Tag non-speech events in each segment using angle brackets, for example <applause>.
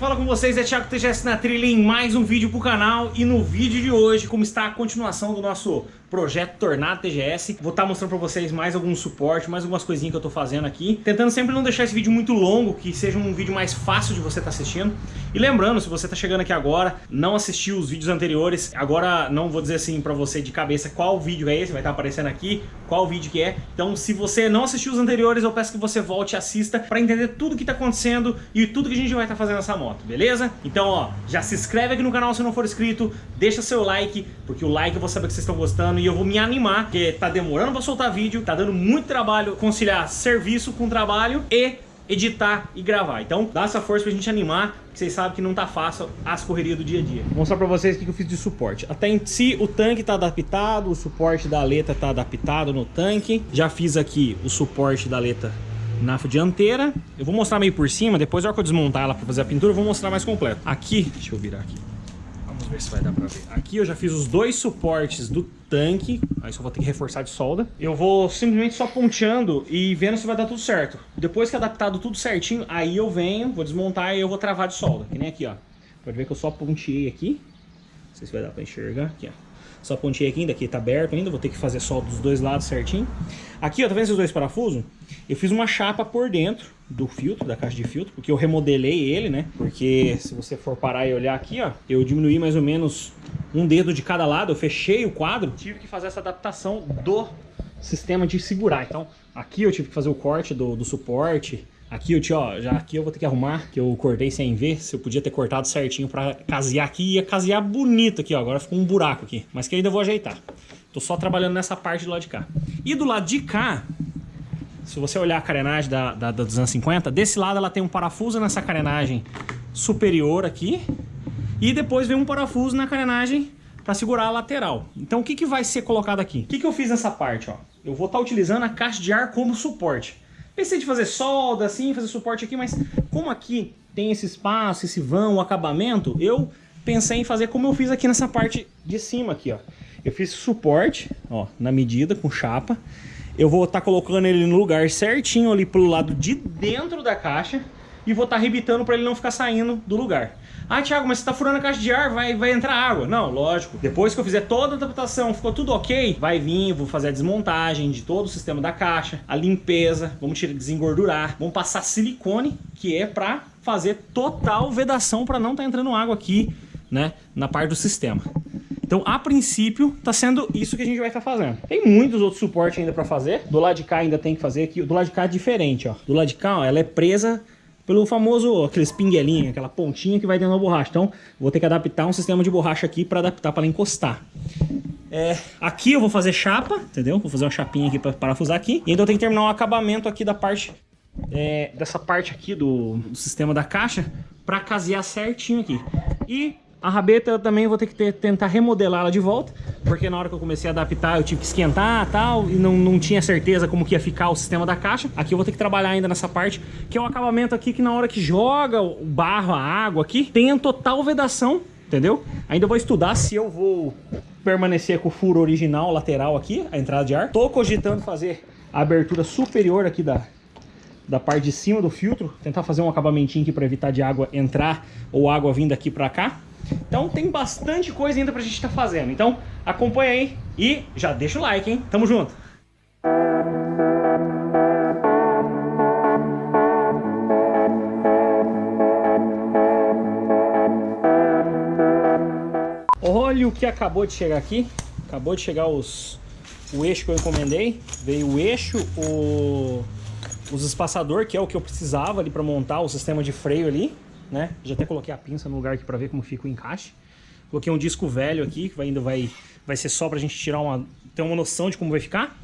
fala com vocês é Thiago TGS na trilha em mais um vídeo pro canal E no vídeo de hoje, como está a continuação do nosso projeto Tornado TGS Vou estar tá mostrando pra vocês mais algum suporte, mais algumas coisinhas que eu tô fazendo aqui. Tentando sempre não deixar esse vídeo muito longo, que seja um vídeo mais fácil de você estar tá assistindo. E lembrando, se você tá chegando aqui agora, não assistiu os vídeos anteriores Agora não vou dizer assim pra você de cabeça qual vídeo é esse, vai estar tá aparecendo aqui Qual vídeo que é. Então se você não assistiu os anteriores, eu peço que você volte e assista Pra entender tudo que tá acontecendo e tudo que a gente vai estar tá fazendo nessa moto, beleza? Então, ó, já se inscreve aqui no canal se não for inscrito, deixa seu like, porque o like eu vou saber que vocês estão gostando e eu vou me animar, porque tá demorando pra soltar vídeo, tá dando muito trabalho conciliar serviço com trabalho e editar e gravar. Então dá essa força pra gente animar, que vocês sabem que não tá fácil as correrias do dia a dia. Vou mostrar pra vocês o que eu fiz de suporte. Até em si o tanque tá adaptado, o suporte da aleta tá adaptado no tanque. Já fiz aqui o suporte da aleta na dianteira. Eu vou mostrar meio por cima, depois na hora que eu desmontar ela para fazer a pintura, eu vou mostrar mais completo. Aqui, deixa eu virar aqui. Ver se vai dar para ver. Aqui eu já fiz os dois suportes do tanque, aí só vou ter que reforçar de solda. Eu vou simplesmente só ponteando e vendo se vai dar tudo certo. Depois que adaptado tudo certinho, aí eu venho, vou desmontar e eu vou travar de solda, que nem aqui, ó. Pode ver que eu só ponteei aqui. Não sei se vai dar para enxergar. Aqui, ó. Só pontei aqui ainda, aqui tá aberto ainda, vou ter que fazer solda dos dois lados certinho. Aqui, ó, tá vendo esses dois parafusos? Eu fiz uma chapa por dentro do filtro, da caixa de filtro, porque eu remodelei ele, né? Porque se você for parar e olhar aqui, ó, eu diminuí mais ou menos um dedo de cada lado, eu fechei o quadro, tive que fazer essa adaptação do sistema de segurar. Então, aqui eu tive que fazer o corte do, do suporte, Aqui, eu, ó, já aqui eu vou ter que arrumar, que eu cortei sem ver. Se eu podia ter cortado certinho pra casear aqui, ia casear bonito aqui, ó. Agora ficou um buraco aqui, mas que ainda eu vou ajeitar. Tô só trabalhando nessa parte do lado de cá. E do lado de cá, se você olhar a carenagem da, da, da 250, desse lado ela tem um parafuso nessa carenagem superior aqui. E depois vem um parafuso na carenagem para segurar a lateral. Então o que, que vai ser colocado aqui? O que, que eu fiz nessa parte? Ó? Eu vou estar tá utilizando a caixa de ar como suporte. Pensei de fazer solda, assim, fazer suporte aqui, mas como aqui tem esse espaço, esse vão, o acabamento, eu pensei em fazer como eu fiz aqui nessa parte de cima aqui, ó. Eu fiz suporte, ó, na medida, com chapa. Eu vou estar tá colocando ele no lugar certinho ali pro lado de dentro da caixa e vou estar tá rebitando para ele não ficar saindo do lugar. Ah, Thiago, mas você tá furando a caixa de ar, vai, vai entrar água. Não, lógico. Depois que eu fizer toda a adaptação, ficou tudo ok, vai vir, vou fazer a desmontagem de todo o sistema da caixa, a limpeza, vamos tirar, desengordurar, vamos passar silicone, que é para fazer total vedação para não tá entrando água aqui, né, na parte do sistema. Então, a princípio, tá sendo isso que a gente vai estar tá fazendo. Tem muitos outros suportes ainda para fazer. Do lado de cá ainda tem que fazer aqui. Do lado de cá é diferente, ó. Do lado de cá, ó, ela é presa pelo famoso, aqueles pinguelinhos, aquela pontinha que vai dentro da borracha. Então, vou ter que adaptar um sistema de borracha aqui para adaptar para encostar. É, aqui eu vou fazer chapa, entendeu? Vou fazer uma chapinha aqui para parafusar aqui. E então eu tenho que terminar o acabamento aqui da parte, é, dessa parte aqui do, do sistema da caixa para casear certinho aqui. E a rabeta eu também vou ter que ter, tentar remodelá-la de volta, porque na hora que eu comecei a adaptar eu tive que esquentar e tal, e não, não tinha certeza como que ia ficar o sistema da caixa. Aqui eu vou ter que trabalhar ainda nessa parte, que é o acabamento aqui que na hora que joga o barro, a água aqui, tem total vedação, entendeu? Ainda vou estudar se eu vou permanecer com o furo original lateral aqui, a entrada de ar. Tô cogitando fazer a abertura superior aqui da, da parte de cima do filtro, tentar fazer um acabamentinho aqui para evitar de água entrar ou água vindo aqui para cá. Então tem bastante coisa ainda pra gente estar tá fazendo. Então acompanha aí e já deixa o like, hein? Tamo junto! Olha o que acabou de chegar aqui. Acabou de chegar os, o eixo que eu encomendei. Veio o eixo, o, os espaçador, que é o que eu precisava ali para montar o sistema de freio ali né? Já até coloquei a pinça no lugar aqui para ver como fica o encaixe. Coloquei um disco velho aqui, que ainda vai, vai ser só pra gente tirar uma, ter uma noção de como vai ficar.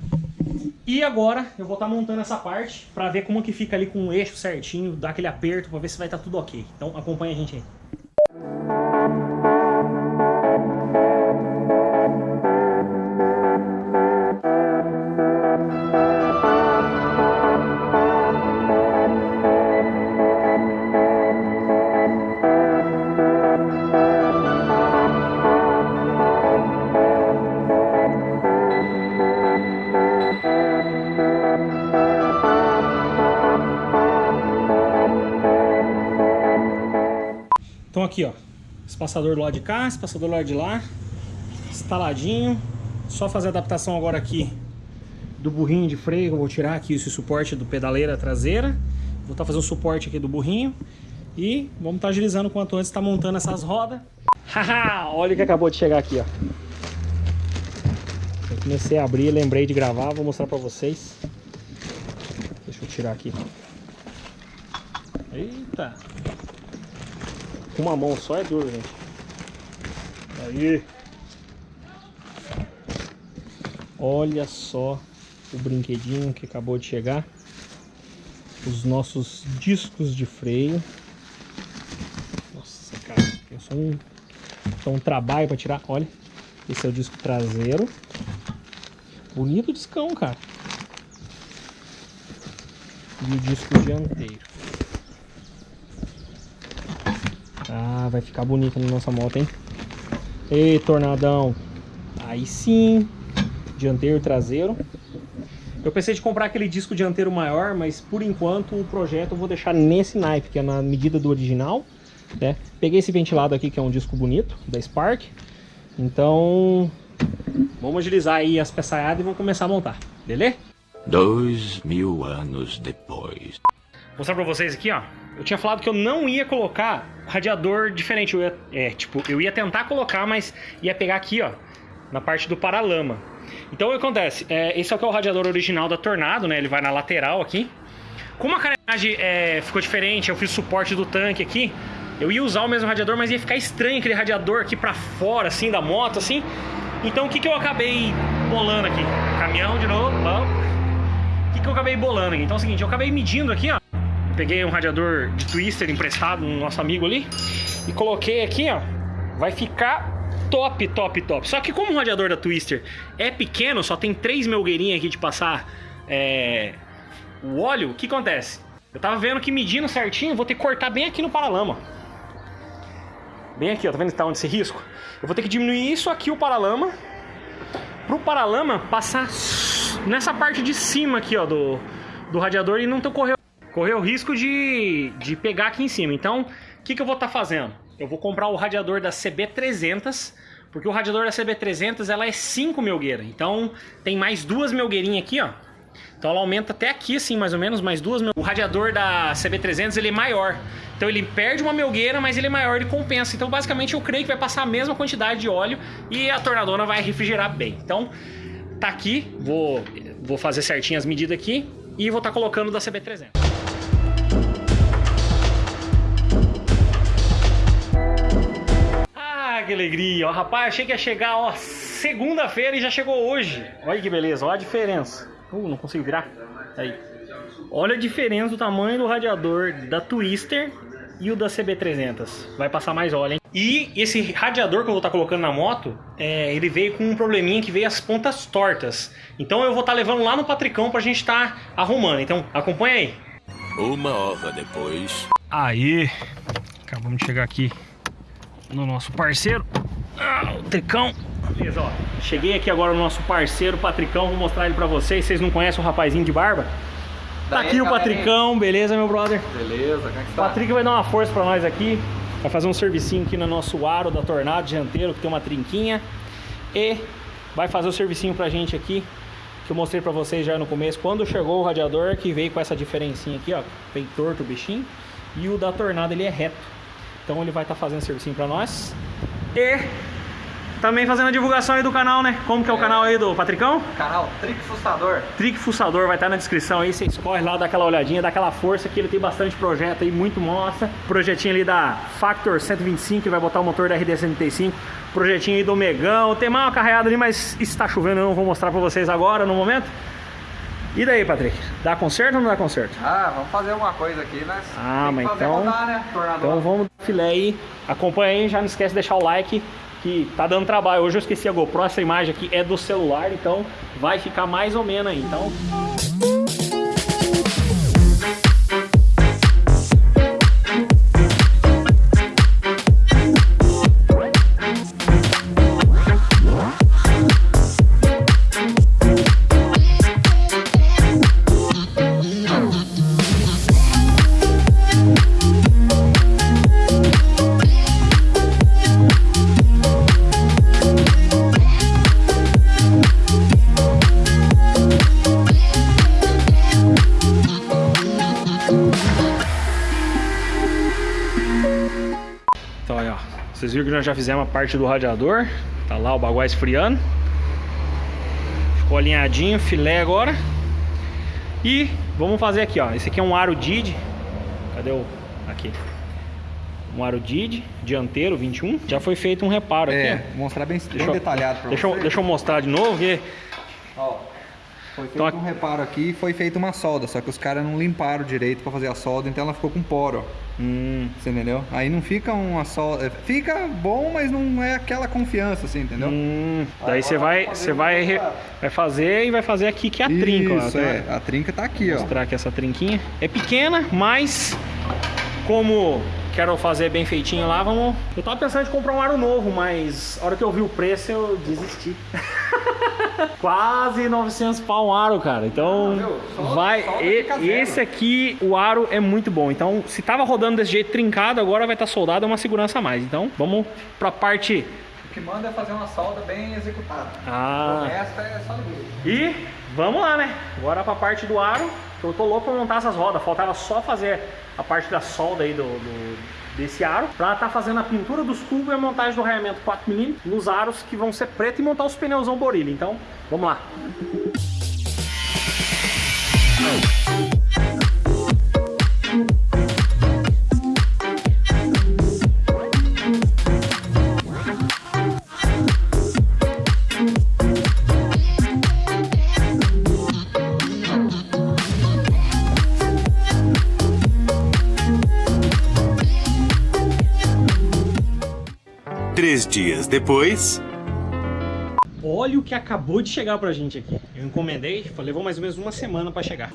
E agora eu vou estar tá montando essa parte para ver como que fica ali com o eixo certinho, dar aquele aperto para ver se vai estar tá tudo ok. Então acompanha a gente aí. Espaçador do lado de cá, espaçador do lado de lá. Instaladinho. Só fazer a adaptação agora aqui do burrinho de freio. Eu vou tirar aqui esse suporte do pedaleira traseira. Vou estar tá fazendo o suporte aqui do burrinho. E vamos estar tá agilizando quanto antes está montando essas rodas. <laughs> Haha, olha o que acabou de chegar aqui, ó. Eu comecei a abrir, lembrei de gravar, vou mostrar pra vocês. Deixa eu tirar aqui. Eita! Com uma mão só é duro, gente. Aí! Olha só o brinquedinho que acabou de chegar. Os nossos discos de freio. Nossa, cara, pensou um, um trabalho para tirar. Olha, esse é o disco traseiro. Bonito discão, cara. E o disco dianteiro. Ah, vai ficar bonito na nossa moto, hein? Ei, tornadão. Aí sim. Dianteiro e traseiro. Eu pensei de comprar aquele disco dianteiro maior, mas por enquanto o projeto eu vou deixar nesse naipe, que é na medida do original. Né? Peguei esse ventilado aqui, que é um disco bonito, da Spark. Então, Vamos agilizar aí as peçaiadas e vamos começar a montar, beleza? Dois mil anos depois. Vou mostrar pra vocês aqui, ó. Eu tinha falado que eu não ia colocar radiador diferente. Eu ia, é, tipo, eu ia tentar colocar, mas ia pegar aqui, ó, na parte do paralama. Então o que acontece? É, esse aqui é o radiador original da Tornado, né? Ele vai na lateral aqui. Como a carenagem é, ficou diferente, eu fiz suporte do tanque aqui. Eu ia usar o mesmo radiador, mas ia ficar estranho aquele radiador aqui pra fora, assim, da moto, assim. Então o que, que eu acabei bolando aqui? Caminhão de novo, vamos. O que, que eu acabei bolando aqui? Então é o seguinte, eu acabei medindo aqui, ó. Peguei um radiador de twister emprestado no nosso amigo ali e coloquei aqui, ó. Vai ficar top, top, top. Só que como o radiador da Twister é pequeno, só tem três melgueirinhas aqui de passar é, o óleo, o que acontece? Eu tava vendo que medindo certinho, vou ter que cortar bem aqui no paralama. Bem aqui, ó, tá vendo que tá onde esse risco? Eu vou ter que diminuir isso aqui, o paralama, pro paralama passar nessa parte de cima aqui, ó, do, do radiador e não ter correr, correr o risco de, de pegar aqui em cima. Então, o que, que eu vou estar tá fazendo? Eu vou comprar o radiador da CB300, porque o radiador da CB300 ela é 5 melgueiras. Então, tem mais duas melgueirinhas aqui, ó. Então ela aumenta até aqui, assim, mais ou menos, mais duas. O radiador da CB300 ele é maior. Então ele perde uma melgueira, mas ele é maior, ele compensa. Então basicamente eu creio que vai passar a mesma quantidade de óleo e a tornadona vai refrigerar bem. Então tá aqui, vou, vou fazer certinho as medidas aqui e vou estar tá colocando da CB300. Que alegria! Ó, rapaz, achei que ia chegar, ó, segunda-feira e já chegou hoje. Olha que beleza, olha a diferença. Uh, não consigo virar. Aí. Olha a diferença do tamanho do radiador da Twister e o da CB300. Vai passar mais óleo, hein? E esse radiador que eu vou estar tá colocando na moto, é, ele veio com um probleminha que veio as pontas tortas. Então eu vou estar tá levando lá no Patricão pra gente estar tá arrumando. Então acompanha aí. Uma hora depois. Aí, acabamos de chegar aqui no nosso parceiro, ah, o Tricão. Beleza, ó. Cheguei aqui agora no nosso parceiro Patricão, vou mostrar ele pra vocês. Vocês não conhecem o rapazinho de barba? Tá aqui o Patricão, beleza, meu brother? Beleza, como é que tá? O Patrick vai dar uma força pra nós aqui. Vai fazer um servicinho aqui no nosso aro da Tornado dianteiro, que tem uma trinquinha. E vai fazer o servicinho pra gente aqui, que eu mostrei pra vocês já no começo. Quando chegou o radiador, que veio com essa diferencinha aqui, ó. Bem torto o bichinho. E o da Tornado, ele é reto. Então ele vai estar tá fazendo servicinho pra nós. E também fazendo a divulgação aí do canal, né? Como que é o é. canal aí do Patricão? Canal Trick Fuçador. Trick Fuçador, vai estar na descrição aí, você escorre lá, dá aquela olhadinha, dá aquela força que ele tem bastante projeto aí, muito mostra. Projetinho ali da Factor 125, que vai botar o motor da RD135. Projetinho aí do Megão, tem mais uma carreada ali, mas está chovendo, eu não vou mostrar pra vocês agora, no momento. E daí, Patrick? Dá conserto ou não dá conserto? Ah, vamos fazer alguma coisa aqui, né? Ah, mas então... Rodar, né? Então vamos filé aí. Acompanha aí, já não esquece de deixar o like que tá dando trabalho. Hoje eu esqueci a GoPro, essa imagem aqui é do celular, então vai ficar mais ou menos aí. Então... Vocês viram que nós já fizemos a parte do radiador. Tá lá o baguá esfriando. Ficou alinhadinho, filé agora. E vamos fazer aqui, ó. Esse aqui é um aro DID. Cadê o... Aqui. Um aro DID, dianteiro, 21. Já foi feito um reparo É, aqui, vou mostrar bem, bem Deixa eu- detalhado pra Deixa eu, você. deixa eu mostrar de novo, que Ó, foi feito Então, um reparo aqui e foi feita uma solda, só que os caras não limparam direito pra fazer a solda, então ela ficou com poro, ó. Hum, Você entendeu? Aí não fica uma solda... Fica bom, mas não é aquela confiança, assim, entendeu? hum. Daí você vai, você fazer vai, re- vai fazer e vai fazer aqui que é a trinca. ó. Isso, é. A trinca tá aqui, Vou ó. mostrar aqui essa trinquinha. É pequena, mas como quero fazer bem feitinho lá, vamos... Eu tava pensando em comprar um aro novo, mas a hora que eu vi o preço eu desisti. <laughs> <laughs> Quase 900 pau um aro, cara. Então, Ah, meu, vai. e- esse aqui, o aro é muito bom. Então, se tava rodando desse jeito trincado, agora vai estar soldado, é uma segurança a mais. Então, vamos pra parte. O que manda é fazer uma solda bem executada. Ah. O resto é só. E vamos lá, né? Agora pra parte do aro, que eu tô louco pra montar essas rodas. Faltava só fazer a parte da solda aí do, do- desse aro, pra tá fazendo a pintura dos tubos e a montagem do raiamento 4mm nos aros que vão ser preto e montar os pneuzão Borilli. Então, vamos lá. Três dias depois. Olha o que acabou de chegar pra gente aqui. Eu encomendei, levou mais ou menos uma semana pra chegar.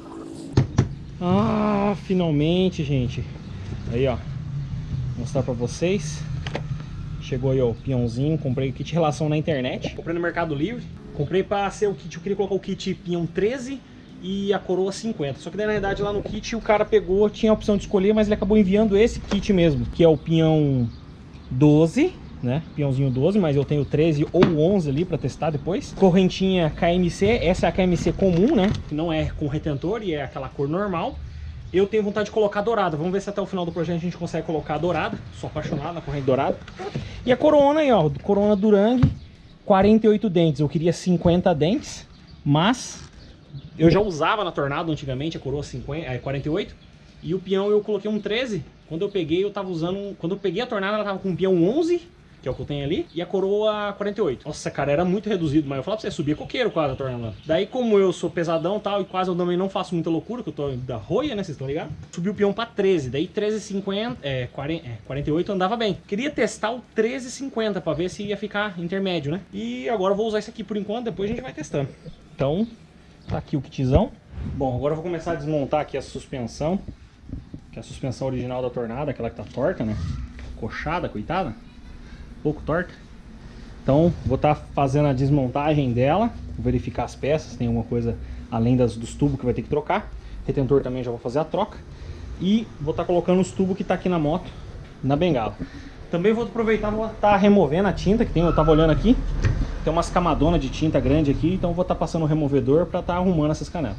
Ah, finalmente, gente. Aí, ó. Vou mostrar pra vocês. Chegou aí, ó, o peãozinho. Comprei o kit relação na internet. Comprei no Mercado Livre. Comprei pra ser o kit, eu queria colocar o kit peão 13 e a coroa 50. Só que daí, na verdade, lá no kit o cara pegou, tinha a opção de escolher, mas ele acabou enviando esse kit mesmo, que é o peão 12, né? Peãozinho 12, mas eu tenho 13 ou 11 ali pra testar depois. Correntinha KMC, essa é a KMC comum, né? Que não é com retentor e é aquela cor normal. Eu tenho vontade de colocar dourada. Vamos ver se até o final do projeto a gente consegue colocar dourada. Sou apaixonado na corrente dourada. E a corona aí, ó. Corona Durang, 48 dentes. Eu queria 50 dentes, mas eu já usava na Tornado antigamente a coroa 50, é, 48. E o peão eu coloquei um 13. Quando eu peguei, eu tava usando. Quando eu peguei a Tornado, ela tava com um peão 11, que é o que eu tenho ali, e a coroa 48. Nossa, cara, era muito reduzido, mas eu falava pra você, subia coqueiro quase a Tornado. Daí, como eu sou pesadão e tal, e quase eu também não faço muita loucura, que eu tô da roia, né? Vocês estão ligados? Subi o peão pra 13. Daí 13,50, é, 40, é, 48 andava bem. Queria testar o 13,50 pra ver se ia ficar intermédio, né? E agora eu vou usar isso aqui por enquanto, depois a gente vai testando. Então, Tá aqui o kitzão. Bom, agora eu vou começar a desmontar aqui a suspensão. Que é a suspensão original da Tornado, aquela que tá torta, né? Coxada, coitada. Pouco torta. Então, vou estar fazendo a desmontagem dela. Verificar as peças, tem alguma coisa além das, dos tubos que vai ter que trocar. Retentor também já vou fazer a troca. E vou estar colocando os tubos que tá aqui na moto, na bengala. Também vou aproveitar vou estar removendo a tinta que tem, eu tava olhando aqui. Tem umas camadonas de tinta grande aqui, então vou estar passando o removedor para estar arrumando essas canelas.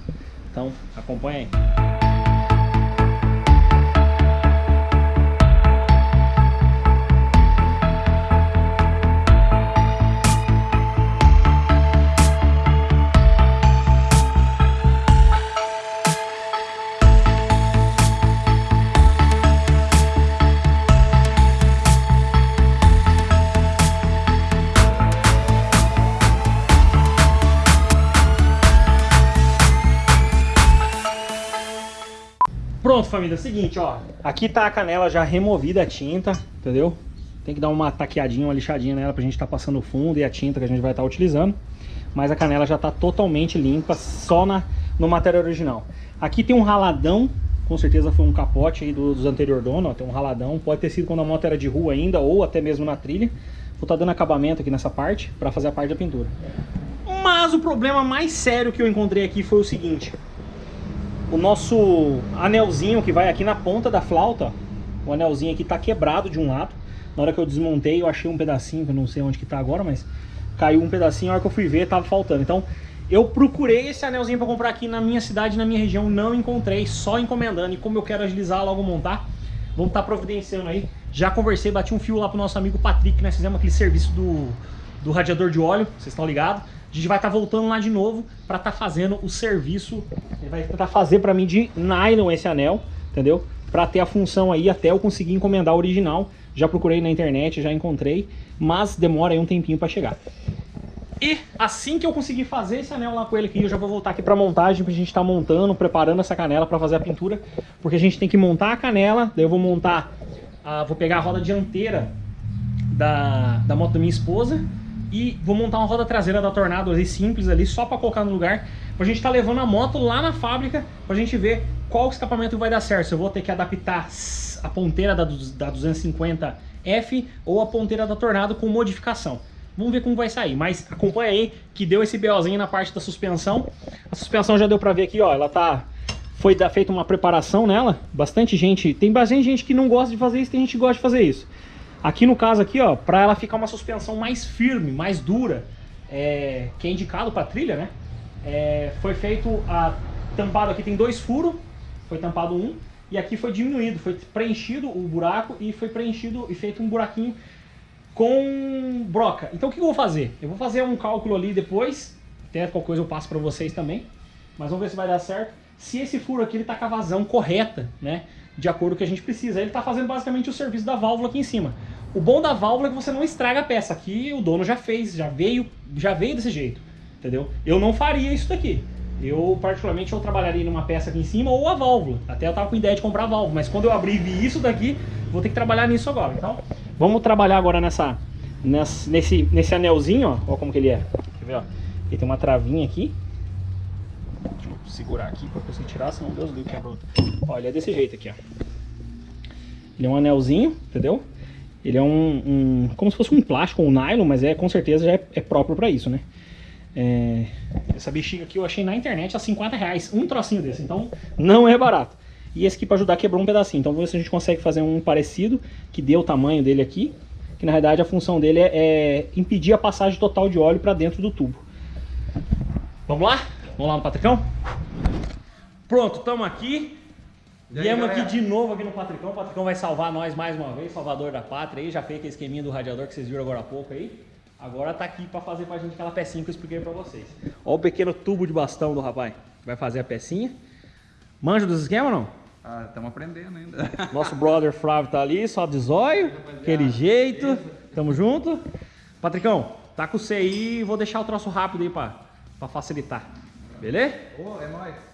Então, acompanha aí. Família, é o seguinte, ó. Aqui tá a canela já removida a tinta, entendeu? Tem que dar uma taqueadinha, uma lixadinha nela pra gente tá passando o fundo e a tinta que a gente vai estar utilizando. Mas a canela já tá totalmente limpa, só na, no material original. Aqui tem um raladão, com certeza foi um capote aí do- dos anterior dono, ó, tem um raladão. Pode ter sido quando a moto era de rua ainda, ou até mesmo na trilha. Vou estar dando acabamento aqui nessa parte, pra fazer a parte da pintura. Mas o problema mais sério que eu encontrei aqui foi o seguinte o nosso anelzinho que vai aqui na ponta da flauta, o anelzinho aqui tá quebrado de um lado. Na hora que eu desmontei, eu achei um pedacinho, que eu não sei onde que tá agora, mas caiu um pedacinho, a hora que eu fui ver, tava faltando. Então, eu procurei esse anelzinho para comprar aqui na minha cidade, na minha região, não encontrei, só encomendando. E como eu quero agilizar logo montar, vamos estar providenciando aí. Já conversei, bati um fio lá pro nosso amigo Patrick, nós fizemos aquele serviço do, do radiador de óleo, vocês estão ligados? A gente vai estar tá voltando lá de novo para estar tá fazendo o serviço. Ele vai tentar fazer para mim de nylon esse anel, entendeu? Para ter a função aí até eu conseguir encomendar o original. Já procurei na internet, já encontrei, mas demora aí um tempinho para chegar. E assim que eu conseguir fazer esse anel lá com ele aqui, eu já vou voltar aqui para montagem, pra gente estar tá montando, preparando essa canela para fazer a pintura, porque a gente tem que montar a canela, daí eu vou montar, a, vou pegar a roda dianteira da, da moto da minha esposa, e vou montar uma roda traseira da Tornado ali, simples ali, só para colocar no lugar, pra gente estar tá levando a moto lá na fábrica, pra gente ver qual escapamento vai dar certo, se eu vou ter que adaptar a ponteira da, da 250F ou a ponteira da Tornado com modificação. Vamos ver como vai sair, mas acompanha aí que deu esse BOzinho na parte da suspensão. A suspensão já deu pra ver aqui, ó, ela tá... Foi feita uma preparação nela, bastante gente... Tem bastante gente que não gosta de fazer isso, tem gente que gosta de fazer isso. Aqui no caso aqui, ó, para ela ficar uma suspensão mais firme, mais dura, é, que é indicado para trilha, né? É, foi feito a tampado aqui tem dois furos, foi tampado um e aqui foi diminuído, foi preenchido o buraco e foi preenchido e feito um buraquinho com broca. Então o que eu vou fazer? Eu vou fazer um cálculo ali depois, até qualquer coisa eu passo para vocês também, mas vamos ver se vai dar certo. Se esse furo aqui ele tá com a vazão correta, né? De acordo com o que a gente precisa. Ele está fazendo basicamente o serviço da válvula aqui em cima. O bom da válvula é que você não estraga a peça. Aqui o dono já fez, já veio, já veio desse jeito, entendeu? Eu não faria isso daqui. Eu, particularmente, eu trabalharia numa peça aqui em cima ou a válvula. Até eu tava com ideia de comprar a válvula, mas quando eu abrir e vi isso daqui, vou ter que trabalhar nisso agora. Então, vamos trabalhar agora nessa, nessa nesse, nesse anelzinho, ó. Como que ele é. Quer ver, ó? Ele tem uma travinha aqui. Deixa eu segurar aqui pra conseguir tirar, senão Deus livre quebra outra. Ó, ele é desse jeito aqui, ó. Ele é um anelzinho, entendeu? Ele é um, um, como se fosse um plástico, um nylon, mas é com certeza já é, é próprio para isso, né? É, essa bexiga aqui eu achei na internet a 50 reais, um trocinho desse, então não é barato. E esse aqui para ajudar quebrou um pedacinho, então vamos ver se a gente consegue fazer um parecido, que dê o tamanho dele aqui, que na verdade a função dele é, é impedir a passagem total de óleo para dentro do tubo. Vamos lá? Vamos lá no Patricão? Pronto, estamos aqui. Viemos aqui de novo aqui no Patricão. O Patricão vai salvar nós mais uma vez, salvador da pátria aí. Já fez aquele esqueminha do radiador que vocês viram agora há pouco aí. Agora tá aqui para fazer pra gente aquela pecinha que eu expliquei pra vocês. Ó o pequeno tubo de bastão do rapaz. Vai fazer a pecinha. Manja dos esquemas ou não? Ah, estamos aprendendo ainda. <laughs> Nosso brother Flávio tá ali, só de zóio, aquele jeito. Tamo junto. Patricão, tá com você aí, vou deixar o troço rápido aí pra, pra facilitar. Beleza? Ô, oh, é nóis.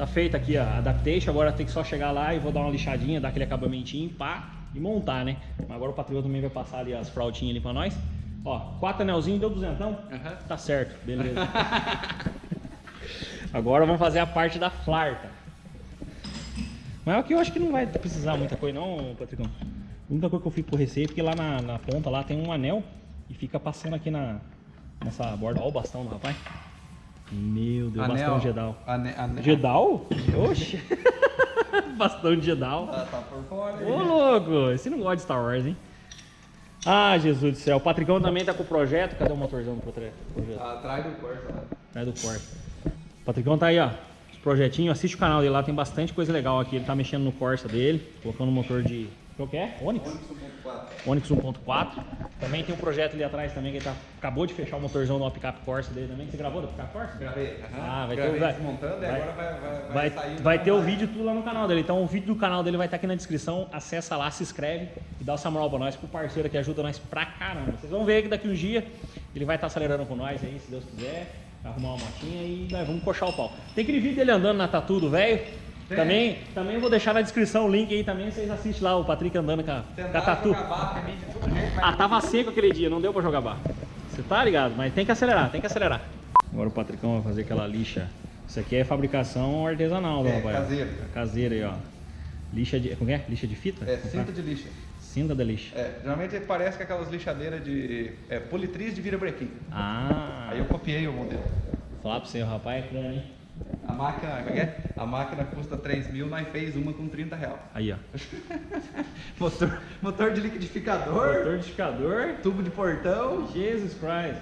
Tá feita aqui a adaptation, agora tem que só chegar lá e vou dar uma lixadinha, dar aquele acabamentinho, pá, e montar, né? Agora o patrão também vai passar ali as fraldinhas ali pra nós. Ó, quatro anelzinhos, deu duzentão? Uhum. Tá certo, beleza. <laughs> agora vamos fazer a parte da flarta. Mas aqui eu acho que não vai precisar muita coisa não, Patricão. A única coisa que eu fico por receio é porque lá na, na ponta lá tem um anel e fica passando aqui na, nessa borda. Olha o bastão do rapaz. Meu Deus, Anel, bastão Jedal. Ane, ane... Jedal? Oxe. <laughs> bastão de Jedal. Tá, tá por fora. Ô, louco, esse não gosta de Star Wars, hein? Ah, Jesus do céu. O Patricão também tá com o projeto. Cadê o motorzão do projeto? Tá atrás do Corsa. Atrás do Corsa. O Patricão tá aí, ó. Os projetinhos. Assiste o canal dele lá, tem bastante coisa legal aqui. Ele tá mexendo no Corsa dele, colocando o motor de qual que é? Onix? Onix 1.4. Também tem um projeto ali atrás também que ele tá, acabou de fechar o motorzão do picape Corsa dele também. Você gravou do picape Corsa? Gravei. Uhum. Ah, vai Gravei ter, vai, desmontando vai, e agora vai, vai, vai, vai, vai ter o vídeo tudo lá no canal dele. Então o vídeo do canal dele vai estar aqui na descrição. Acessa lá, se inscreve e dá o Samuel pra nós, pro parceiro que ajuda nós pra caramba. Vocês vão ver que daqui um dia ele vai estar acelerando com nós aí, se Deus quiser. Vai arrumar uma motinha e nós vamos coxar o pau. Tem aquele vídeo dele andando na tatu do velho. Também, também vou deixar na descrição o link aí também, vocês assistem lá o Patrick andando com a, com a tatu. Ah, tava seco aquele dia, não deu pra jogar barra. Você tá ligado? Mas tem que acelerar, tem que acelerar. Agora o Patricão vai fazer aquela lixa. Isso aqui é fabricação artesanal, é, rapaz. caseira. Caseira aí, ó. Lixa de. Como é? Lixa de fita? É, cinta de lixa. Cinta da lixa. É, geralmente parece que aquelas lixadeiras de é, politriz de virabrequim. Ah, Aí eu copiei o modelo. vou falar pra você, o rapaz é crânio, hein? A máquina, como é que é? A máquina custa 3 mil, nós fez uma com 30 reais. Aí, ó. <laughs> Motor, motor de liquidificador, Motor liquidificador. tubo de portão. Jesus Christ.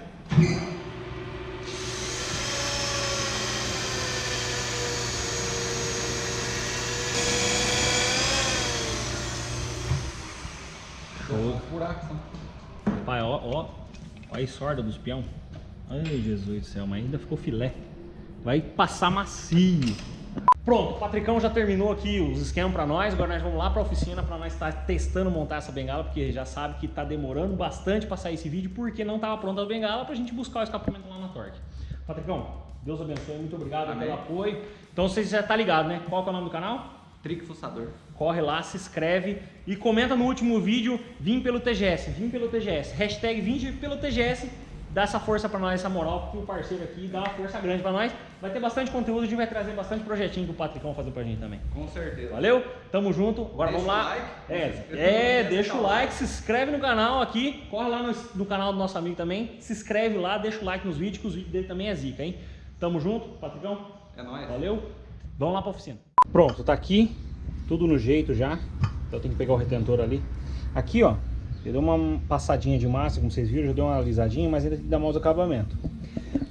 Show. Buraco, só. Pai, ó, ó. Olha a sorda dos peão. Ai, Jesus do céu, mas ainda ficou filé. Vai passar macio. Pronto, o Patricão já terminou aqui os esquemas pra nós. Agora nós vamos lá pra oficina pra nós estar testando montar essa bengala, porque já sabe que tá demorando bastante pra sair esse vídeo, porque não tava pronta a bengala pra gente buscar o escapamento lá na Torque. Patricão, Deus abençoe, muito obrigado Amém. pelo apoio. Então você já tá ligado, né? Qual que é o nome do canal? Trick fuçador. Corre lá, se inscreve e comenta no último vídeo, vim pelo TGS, vim pelo TGS. Hashtag vim pelo TGS, dá essa força pra nós, essa moral, porque o parceiro aqui dá uma força grande pra nós. Vai ter bastante conteúdo, a gente vai trazer bastante projetinho que o Patricão fazer pra gente também. Com certeza. Valeu? Tamo junto. Agora Deixa vamos lá. o like. É, é deixa o like, se inscreve no canal aqui. Corre lá no, no canal do nosso amigo também. Se inscreve lá, deixa o like nos vídeos, que os vídeos dele também é zica, hein? Tamo junto, Patricão. É nóis. Valeu? Vamos lá pra oficina. Pronto, tá aqui. Tudo no jeito já. Então eu tenho que pegar o retentor ali. Aqui, ó. Eu dei uma passadinha de massa, como vocês viram, já deu uma alisadinha, mas ainda tem que dar mais acabamento.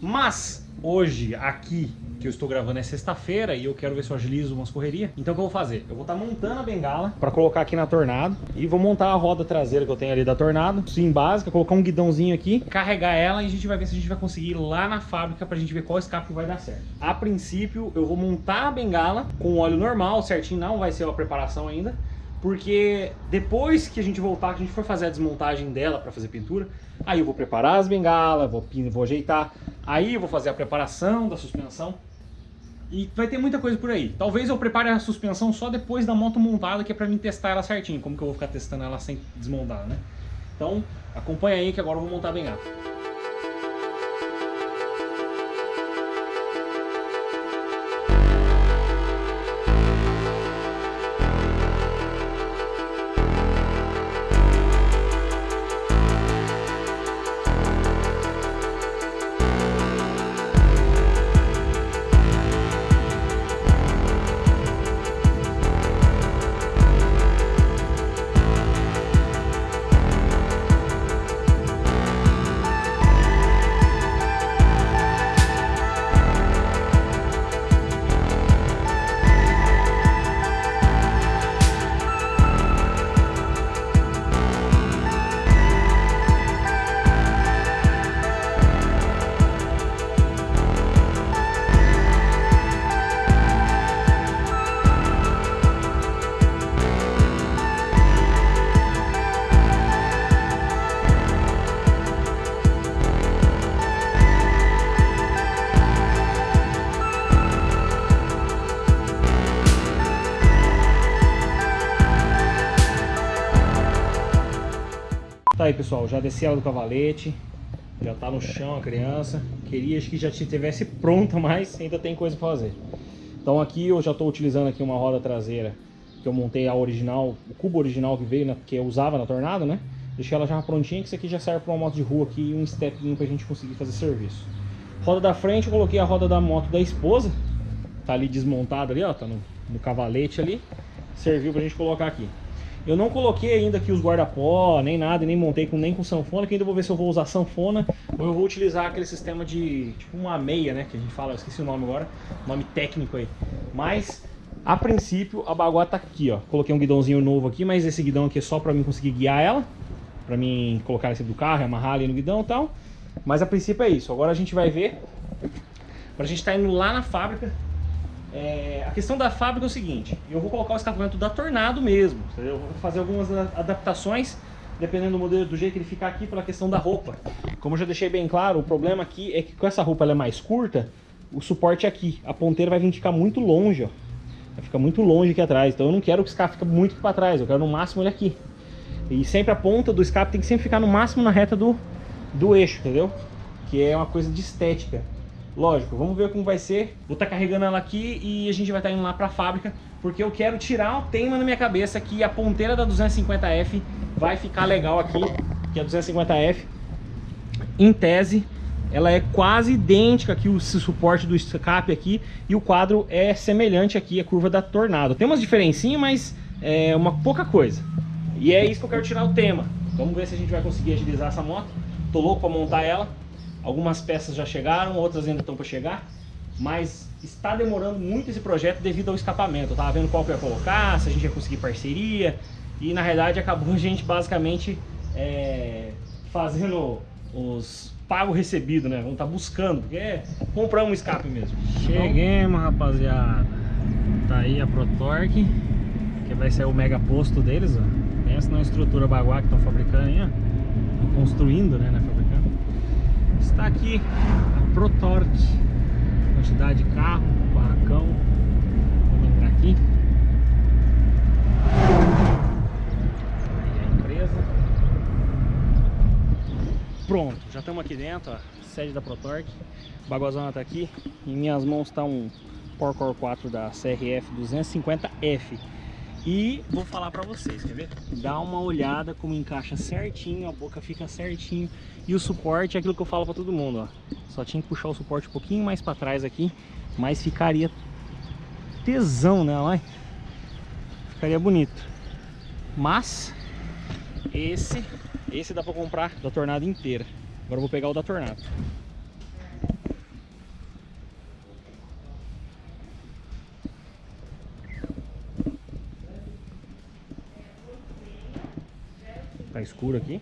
Mas, hoje, aqui, que eu estou gravando é sexta-feira e eu quero ver se eu agilizo umas correrias. Então o que eu vou fazer? Eu vou estar montando a bengala para colocar aqui na Tornado e vou montar a roda traseira que eu tenho ali da Tornado, sim básica, colocar um guidãozinho aqui, carregar ela e a gente vai ver se a gente vai conseguir ir lá na fábrica pra gente ver qual escape vai dar certo. A princípio, eu vou montar a bengala com óleo normal, certinho, não vai ser uma preparação ainda. Porque depois que a gente voltar, que a gente for fazer a desmontagem dela para fazer pintura, aí eu vou preparar as bengalas, vou, vou ajeitar, aí eu vou fazer a preparação da suspensão. E vai ter muita coisa por aí. Talvez eu prepare a suspensão só depois da moto montada, que é pra mim testar ela certinho. Como que eu vou ficar testando ela sem desmontar, né? Então, acompanha aí que agora eu vou montar a bengala. Pessoal, já desci ela do cavalete, já tá no chão a criança. Queria que já tivesse pronta, <laughs> mas ainda tem coisa pra fazer. Então aqui eu já estou utilizando aqui uma roda traseira que eu montei a original, o cubo original que veio, na, que eu usava na Tornado, né? Deixei ela já prontinha, que isso aqui já serve para uma moto de rua aqui e um stepinho pra gente conseguir fazer serviço. Roda da frente, eu coloquei a roda da moto da esposa, tá ali desmontada ali, ó, tá no, no cavalete ali. Serviu pra gente colocar aqui. Eu não coloquei ainda aqui os guarda-pó, nem nada, nem montei com, nem com sanfona, que ainda vou ver se eu vou usar sanfona ou eu vou utilizar aquele sistema de, tipo uma meia, né, que a gente fala, eu esqueci o nome agora, nome técnico aí. Mas, a princípio, a baguá tá aqui, ó. Coloquei um guidãozinho novo aqui, mas esse guidão aqui é só pra mim conseguir guiar ela, pra mim colocar esse do carro, amarrar ali no guidão e tal. Mas a princípio é isso. Agora a gente vai ver, pra gente tá indo lá na fábrica, é, a questão da fábrica é o seguinte, eu vou colocar o escapamento da Tornado mesmo? Eu vou fazer algumas adaptações, dependendo do modelo, do jeito que ele ficar aqui, pela questão da roupa. Como eu já deixei bem claro, o problema aqui é que com essa roupa ela é mais curta, o suporte é aqui, a ponteira vai vir ficar muito longe, ó. Vai ficar muito longe aqui atrás, então eu não quero que o escape fique muito pra trás, eu quero no máximo ele aqui. E sempre a ponta do escape tem que sempre ficar no máximo na reta do, do eixo, entendeu? Que é uma coisa de estética. Lógico, vamos ver como vai ser. Vou estar carregando ela aqui e a gente vai estar indo lá para a fábrica, porque eu quero tirar o tema na minha cabeça que a ponteira da 250F vai ficar legal aqui, que a 250F, em tese, ela é quase idêntica aqui o suporte do escape aqui e o quadro é semelhante aqui à curva da Tornado. Tem umas diferencinhas, mas é uma pouca coisa. E é isso que eu quero tirar o tema. Vamos ver se a gente vai conseguir agilizar essa moto. Tô louco para montar ela. Algumas peças já chegaram, outras ainda estão para chegar. Mas está demorando muito esse projeto devido ao escapamento. Eu tava vendo qual que ia colocar, se a gente ia conseguir parceria. E na realidade acabou a gente basicamente é, fazendo os pago recebido, né? Vamos estar tá buscando, porque é comprar um escape mesmo. Cheguemos, rapaziada. Tá aí a ProTorque, que vai ser o mega posto deles, ó. Pensa na estrutura baguá que estão fabricando aí, ó. Construindo, né. Está aqui a ProTorque. Quantidade de carro, barracão. Vamos entrar aqui. Pronto, já estamos aqui dentro, ó, sede da ProTorque. Bagozona tá aqui. Em minhas mãos está um Porcore 4 da CRF 250F. E vou falar para vocês, quer ver? Dá uma olhada como encaixa certinho, a boca fica certinho. E o suporte é aquilo que eu falo para todo mundo, ó. Só tinha que puxar o suporte um pouquinho mais para trás aqui, mas ficaria tesão né? Ficaria bonito. Mas esse esse dá pra comprar da tornada inteira. Agora eu vou pegar o da tornada. Escuro aqui.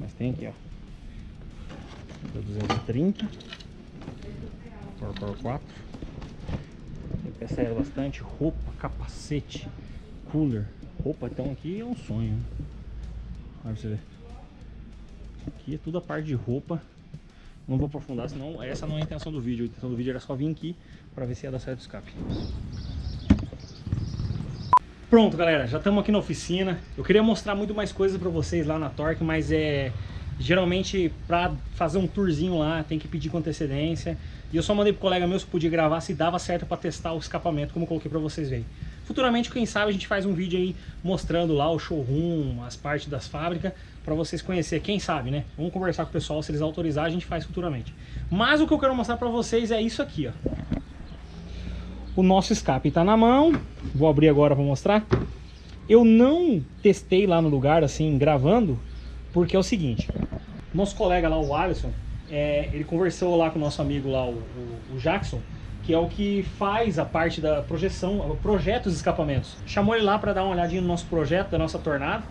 Mas tem aqui, ó. 230. Por 4. Tem peça bastante. Roupa, capacete, cooler. Roupa então aqui é um sonho. Olha pra você ver. Aqui é tudo a parte de roupa. Não vou aprofundar, senão essa não é a intenção do vídeo. A intenção do vídeo era só vir aqui para ver se ia dar certo o escape. Pronto, galera, já estamos aqui na oficina. Eu queria mostrar muito mais coisas para vocês lá na Torque, mas é geralmente para fazer um tourzinho lá tem que pedir com antecedência. E eu só mandei pro colega meu se podia gravar se dava certo para testar o escapamento, como eu coloquei para vocês verem. Futuramente, quem sabe, a gente faz um vídeo aí mostrando lá o showroom, as partes das fábricas, para vocês conhecer, quem sabe, né? Vamos conversar com o pessoal, se eles autorizarem, a gente faz futuramente. Mas o que eu quero mostrar para vocês é isso aqui, ó. O nosso escape está na mão, vou abrir agora para mostrar. Eu não testei lá no lugar, assim, gravando, porque é o seguinte, nosso colega lá, o Alisson, é, ele conversou lá com o nosso amigo lá, o, o, o Jackson, que é o que faz a parte da projeção, projeto dos escapamentos. Chamou ele lá para dar uma olhadinha no nosso projeto, da nossa tornada,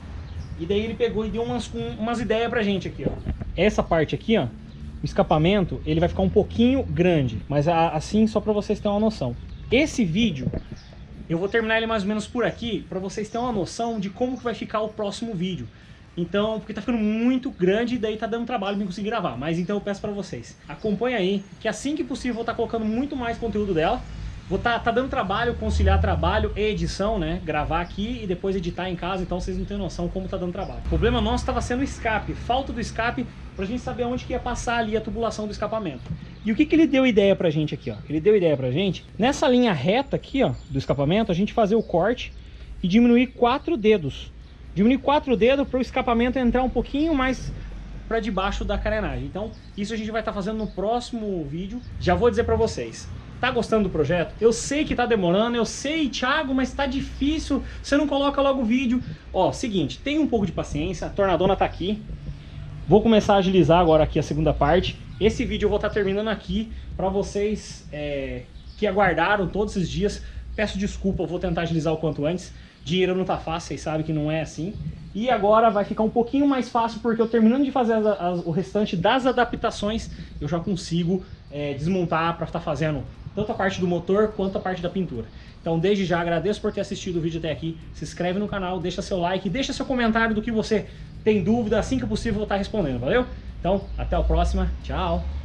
e daí ele pegou e deu umas, umas ideias pra gente aqui, ó. Essa parte aqui, ó, o escapamento, ele vai ficar um pouquinho grande, mas assim só para vocês terem uma noção. Esse vídeo, eu vou terminar ele mais ou menos por aqui, para vocês terem uma noção de como que vai ficar o próximo vídeo. Então, porque tá ficando muito grande e daí tá dando trabalho pra conseguir gravar. Mas então eu peço pra vocês, acompanha aí, que assim que possível eu vou estar tá colocando muito mais conteúdo dela. Vou tá, tá dando trabalho, conciliar trabalho e edição, né? Gravar aqui e depois editar em casa, então vocês não têm noção como tá dando trabalho. O problema nosso estava sendo o escape, falta do escape pra gente saber onde que ia passar ali a tubulação do escapamento. E o que que ele deu ideia pra gente aqui, ó? Ele deu ideia pra gente, nessa linha reta aqui, ó, do escapamento, a gente fazer o corte e diminuir quatro dedos diminuir quatro dedos para o escapamento entrar um pouquinho mais para debaixo da carenagem. Então, isso a gente vai estar tá fazendo no próximo vídeo. Já vou dizer para vocês. Tá gostando do projeto? Eu sei que tá demorando, eu sei, Thiago, mas tá difícil. Você não coloca logo o vídeo. Ó, seguinte, tem um pouco de paciência. A tornadona tá aqui. Vou começar a agilizar agora aqui a segunda parte. Esse vídeo eu vou estar tá terminando aqui para vocês é, que aguardaram todos esses dias. Peço desculpa, eu vou tentar agilizar o quanto antes. Dinheiro não tá fácil, vocês sabem que não é assim. E agora vai ficar um pouquinho mais fácil, porque eu terminando de fazer as, as, o restante das adaptações, eu já consigo é, desmontar para estar tá fazendo tanto a parte do motor quanto a parte da pintura. Então desde já agradeço por ter assistido o vídeo até aqui, se inscreve no canal, deixa seu like, deixa seu comentário do que você tem dúvida, assim que possível vou estar respondendo, valeu? Então, até a próxima, tchau!